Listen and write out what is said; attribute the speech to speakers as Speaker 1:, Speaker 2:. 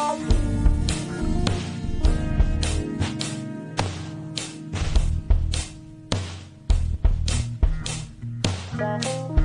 Speaker 1: you.